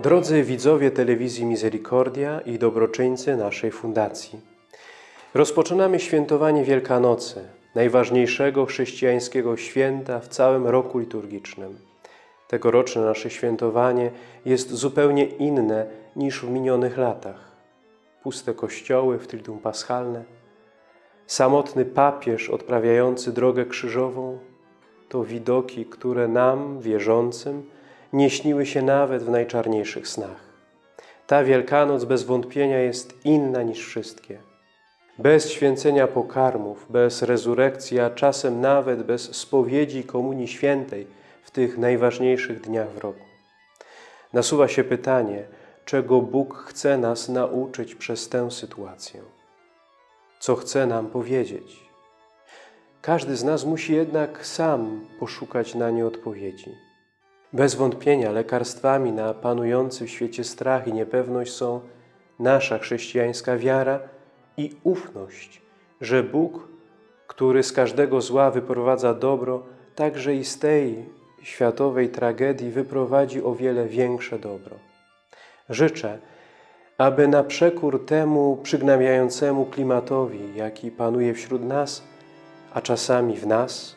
Drodzy widzowie telewizji Misericordia i dobroczyńcy naszej fundacji, rozpoczynamy świętowanie Wielkanocy, najważniejszego chrześcijańskiego święta w całym roku liturgicznym. Tegoroczne nasze świętowanie jest zupełnie inne niż w minionych latach. Puste kościoły w Triduum Paschalne, samotny papież odprawiający drogę krzyżową to widoki, które nam, wierzącym, nie śniły się nawet w najczarniejszych snach. Ta Wielkanoc bez wątpienia jest inna niż wszystkie. Bez święcenia pokarmów, bez rezurekcji, a czasem nawet bez spowiedzi komunii świętej w tych najważniejszych dniach w roku. Nasuwa się pytanie, czego Bóg chce nas nauczyć przez tę sytuację. Co chce nam powiedzieć? Każdy z nas musi jednak sam poszukać na nie odpowiedzi. Bez wątpienia lekarstwami na panujący w świecie strach i niepewność są nasza chrześcijańska wiara i ufność, że Bóg, który z każdego zła wyprowadza dobro, także i z tej światowej tragedii wyprowadzi o wiele większe dobro. Życzę, aby na przekór temu przygnębiającemu klimatowi, jaki panuje wśród nas, a czasami w nas,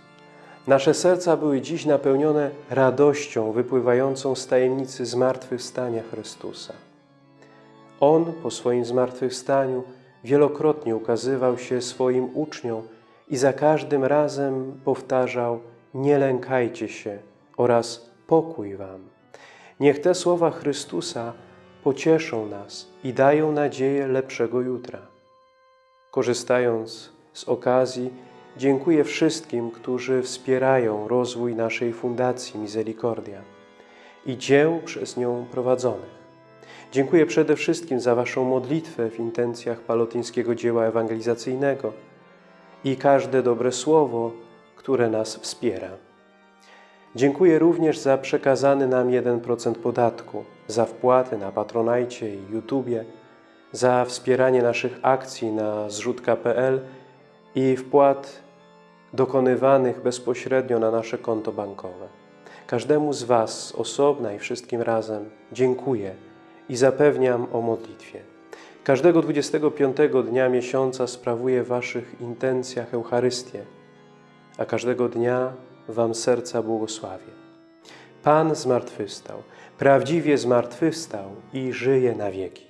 nasze serca były dziś napełnione radością wypływającą z tajemnicy zmartwychwstania Chrystusa. On po swoim zmartwychwstaniu wielokrotnie ukazywał się swoim uczniom i za każdym razem powtarzał nie lękajcie się oraz pokój wam. Niech te słowa Chrystusa pocieszą nas i dają nadzieję lepszego jutra. Korzystając z okazji, dziękuję wszystkim, którzy wspierają rozwój naszej Fundacji Misericordia i dzieł przez nią prowadzonych. Dziękuję przede wszystkim za Waszą modlitwę w intencjach palotyńskiego dzieła ewangelizacyjnego i każde dobre słowo, które nas wspiera. Dziękuję również za przekazany nam 1% podatku, za wpłaty na Patronajcie i YouTubie, za wspieranie naszych akcji na zrzutka.pl i wpłat dokonywanych bezpośrednio na nasze konto bankowe. Każdemu z Was osobna i wszystkim razem dziękuję i zapewniam o modlitwie. Każdego 25 dnia miesiąca sprawuję w Waszych intencjach Eucharystię, a każdego dnia Wam serca błogosławię. Pan zmartwychwstał, prawdziwie zmartwychwstał i żyje na wieki.